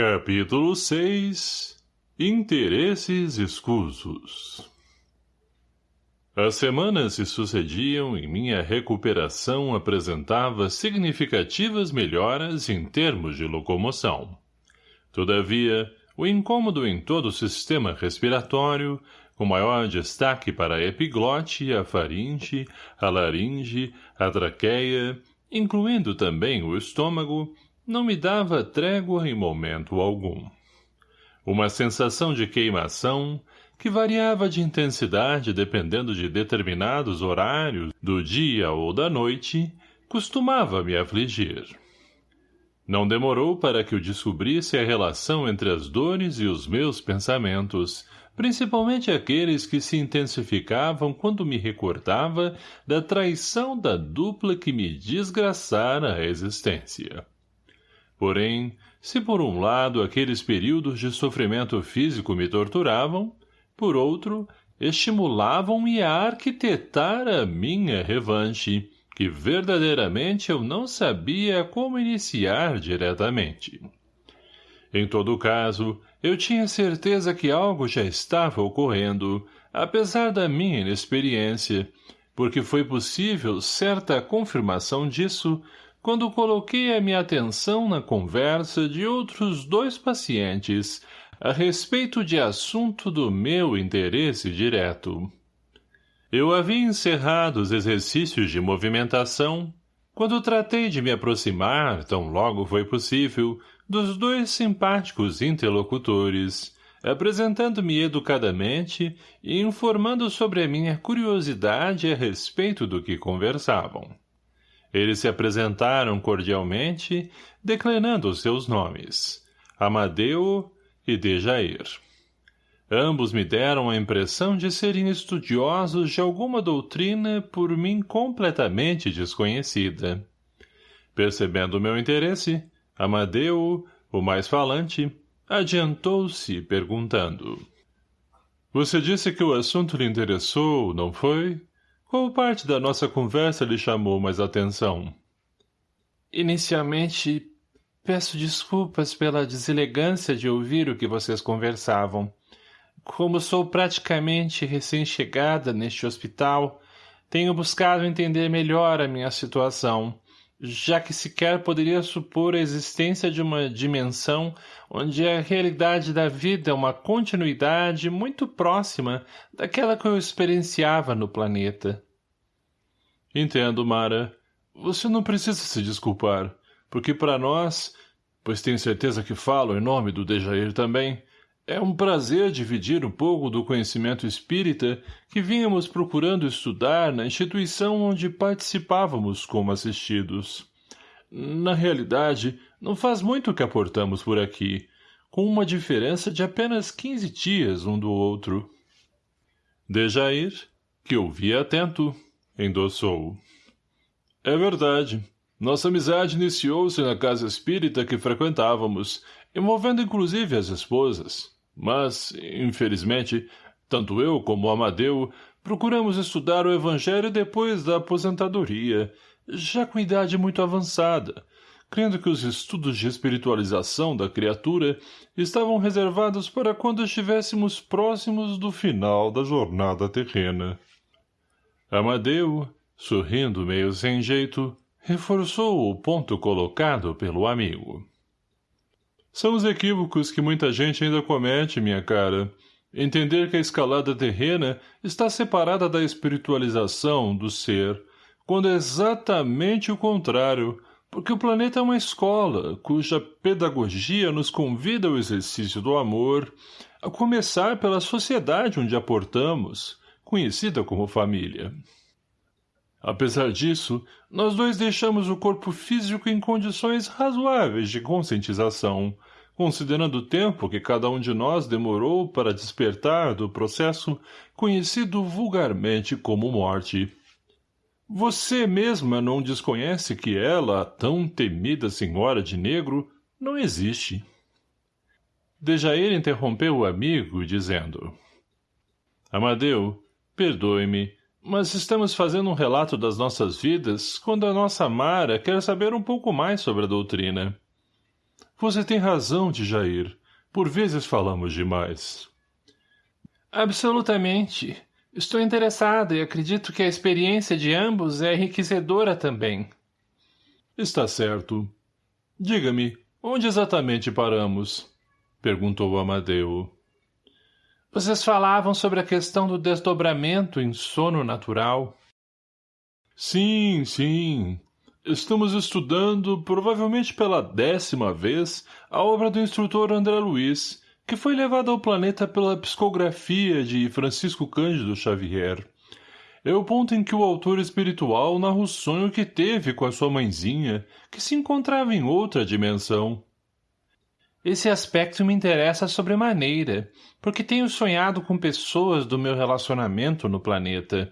Capítulo 6 Interesses escusos As semanas se sucediam e minha recuperação apresentava significativas melhoras em termos de locomoção. Todavia, o incômodo em todo o sistema respiratório, com maior destaque para a epiglote, a faringe, a laringe, a traqueia, incluindo também o estômago, não me dava trégua em momento algum. Uma sensação de queimação, que variava de intensidade dependendo de determinados horários do dia ou da noite, costumava me afligir. Não demorou para que eu descobrisse a relação entre as dores e os meus pensamentos, principalmente aqueles que se intensificavam quando me recordava da traição da dupla que me desgraçara a existência. Porém, se por um lado aqueles períodos de sofrimento físico me torturavam, por outro, estimulavam-me a arquitetar a minha revanche, que verdadeiramente eu não sabia como iniciar diretamente. Em todo caso, eu tinha certeza que algo já estava ocorrendo, apesar da minha inexperiência, porque foi possível certa confirmação disso quando coloquei a minha atenção na conversa de outros dois pacientes a respeito de assunto do meu interesse direto. Eu havia encerrado os exercícios de movimentação quando tratei de me aproximar, tão logo foi possível, dos dois simpáticos interlocutores, apresentando-me educadamente e informando sobre a minha curiosidade a respeito do que conversavam. Eles se apresentaram cordialmente, declinando os seus nomes, Amadeu e Dejair. Ambos me deram a impressão de serem estudiosos de alguma doutrina por mim completamente desconhecida. Percebendo meu interesse, Amadeu, o mais falante, adiantou-se perguntando. — Você disse que o assunto lhe interessou, não foi? Qual parte da nossa conversa lhe chamou mais atenção? Inicialmente, peço desculpas pela deselegância de ouvir o que vocês conversavam. Como sou praticamente recém-chegada neste hospital, tenho buscado entender melhor a minha situação, já que sequer poderia supor a existência de uma dimensão onde a realidade da vida é uma continuidade muito próxima daquela que eu experienciava no planeta. Entendo, Mara. Você não precisa se desculpar, porque para nós, pois tenho certeza que falo em nome do Dejair também, é um prazer dividir um pouco do conhecimento espírita que vínhamos procurando estudar na instituição onde participávamos como assistidos. Na realidade, não faz muito que aportamos por aqui, com uma diferença de apenas quinze dias um do outro. Dejair, que ouvia atento, endossou. É verdade. Nossa amizade iniciou-se na casa espírita que frequentávamos, envolvendo inclusive as esposas. Mas, infelizmente, tanto eu como Amadeu procuramos estudar o Evangelho depois da aposentadoria, já com idade muito avançada, crendo que os estudos de espiritualização da criatura estavam reservados para quando estivéssemos próximos do final da jornada terrena. Amadeu, sorrindo meio sem jeito, reforçou o ponto colocado pelo amigo. São os equívocos que muita gente ainda comete, minha cara. Entender que a escalada terrena está separada da espiritualização do ser, quando é exatamente o contrário, porque o planeta é uma escola, cuja pedagogia nos convida ao exercício do amor, a começar pela sociedade onde aportamos, conhecida como família. Apesar disso, nós dois deixamos o corpo físico em condições razoáveis de conscientização, considerando o tempo que cada um de nós demorou para despertar do processo conhecido vulgarmente como morte. Você mesma não desconhece que ela, a tão temida senhora de negro, não existe. Dejair interrompeu o amigo, dizendo... Amadeu, perdoe-me, mas estamos fazendo um relato das nossas vidas quando a nossa Mara quer saber um pouco mais sobre a doutrina. Você tem razão, Jair. Por vezes falamos demais. Absolutamente. Estou interessado e acredito que a experiência de ambos é enriquecedora também. Está certo. Diga-me, onde exatamente paramos? Perguntou Amadeu. Vocês falavam sobre a questão do desdobramento em sono natural. Sim, sim. Estamos estudando, provavelmente pela décima vez, a obra do instrutor André Luiz, que foi levada ao planeta pela psicografia de Francisco Cândido Xavier. É o ponto em que o autor espiritual narra o sonho que teve com a sua mãezinha, que se encontrava em outra dimensão. Esse aspecto me interessa sobremaneira, porque tenho sonhado com pessoas do meu relacionamento no planeta.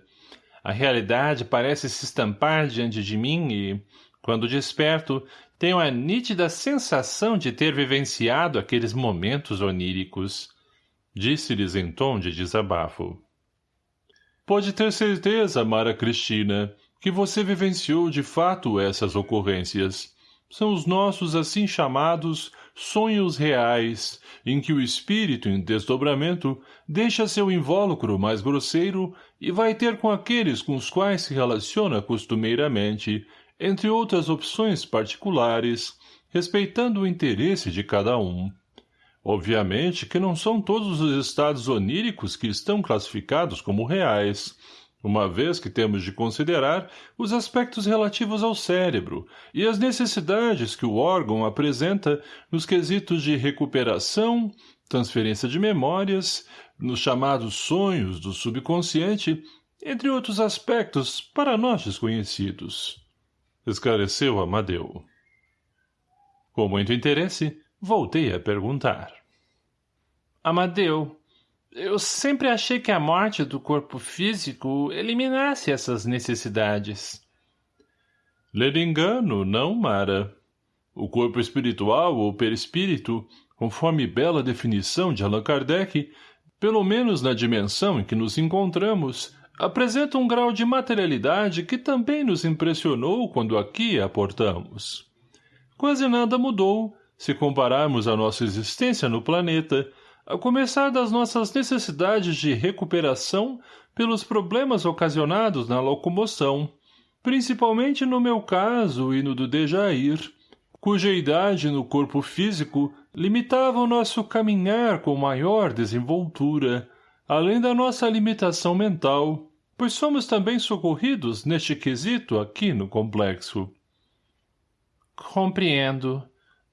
A realidade parece se estampar diante de mim e, quando desperto, tenho a nítida sensação de ter vivenciado aqueles momentos oníricos. Disse-lhes em tom de desabafo. Pode ter certeza, Mara Cristina, que você vivenciou de fato essas ocorrências. São os nossos assim chamados sonhos reais, em que o espírito em desdobramento deixa seu invólucro mais grosseiro e vai ter com aqueles com os quais se relaciona costumeiramente, entre outras opções particulares, respeitando o interesse de cada um. Obviamente que não são todos os estados oníricos que estão classificados como reais, uma vez que temos de considerar os aspectos relativos ao cérebro e as necessidades que o órgão apresenta nos quesitos de recuperação, transferência de memórias, nos chamados sonhos do subconsciente, entre outros aspectos para nós desconhecidos. Esclareceu Amadeu. Com muito interesse, voltei a perguntar. Amadeu, eu sempre achei que a morte do corpo físico eliminasse essas necessidades. Lhe engano, não, Mara. O corpo espiritual ou perispírito, conforme bela definição de Allan Kardec, pelo menos na dimensão em que nos encontramos, apresenta um grau de materialidade que também nos impressionou quando aqui aportamos. Quase nada mudou, se compararmos a nossa existência no planeta, a começar das nossas necessidades de recuperação pelos problemas ocasionados na locomoção, principalmente no meu caso e no do Dejair, cuja idade no corpo físico limitava o nosso caminhar com maior desenvoltura, além da nossa limitação mental, pois somos também socorridos neste quesito aqui no complexo. Compreendo.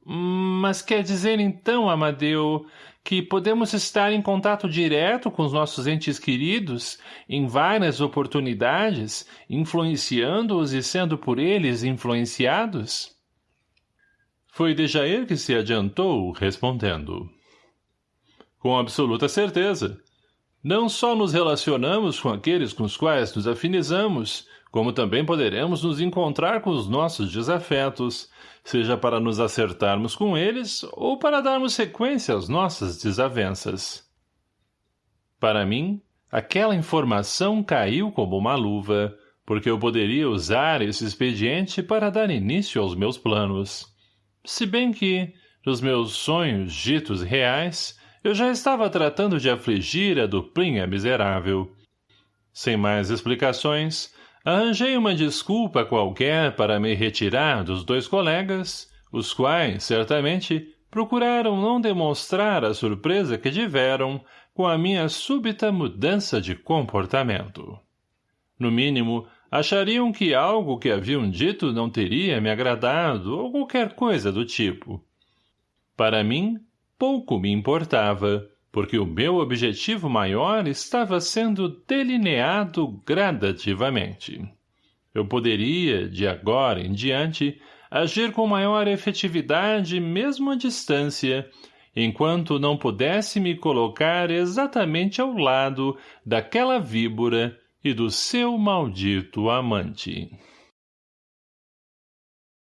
Mas quer dizer então, Amadeu, que podemos estar em contato direto com os nossos entes queridos, em várias oportunidades, influenciando-os e sendo por eles influenciados? Foi Dejair que se adiantou, respondendo. Com absoluta certeza. Não só nos relacionamos com aqueles com os quais nos afinizamos, como também poderemos nos encontrar com os nossos desafetos, seja para nos acertarmos com eles ou para darmos sequência às nossas desavenças. Para mim, aquela informação caiu como uma luva, porque eu poderia usar esse expediente para dar início aos meus planos. Se bem que, nos meus sonhos ditos reais, eu já estava tratando de afligir a duplinha miserável. Sem mais explicações, Arranjei uma desculpa qualquer para me retirar dos dois colegas, os quais, certamente, procuraram não demonstrar a surpresa que tiveram com a minha súbita mudança de comportamento. No mínimo, achariam que algo que haviam dito não teria me agradado ou qualquer coisa do tipo. Para mim, pouco me importava, porque o meu objetivo maior estava sendo delineado gradativamente. Eu poderia, de agora em diante, agir com maior efetividade mesmo à distância, enquanto não pudesse me colocar exatamente ao lado daquela víbora e do seu maldito amante.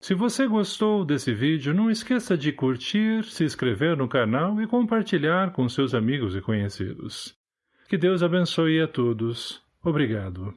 Se você gostou desse vídeo, não esqueça de curtir, se inscrever no canal e compartilhar com seus amigos e conhecidos. Que Deus abençoe a todos. Obrigado.